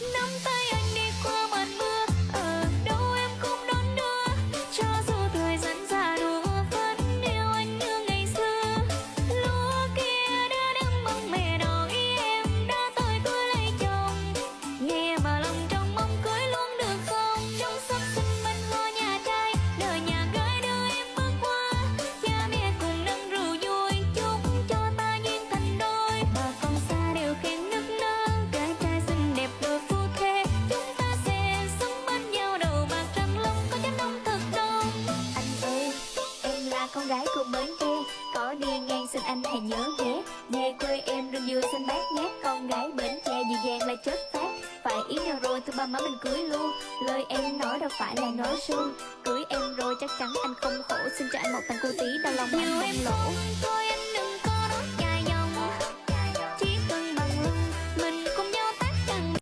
năm con gái của bến tre có đi ngang xin anh hãy nhớ ghé về quê em rừng dừa xanh bát ngát. Con gái bến tre dịu dàng là chất phát. Phải ý nhau rồi thôi ba má mình cưới luôn. Lời em nói đâu phải là nói suông. Cưới em rồi chắc chắn anh không khổ. Xin cho anh một tặng cô tí đau lòng anh không lỗ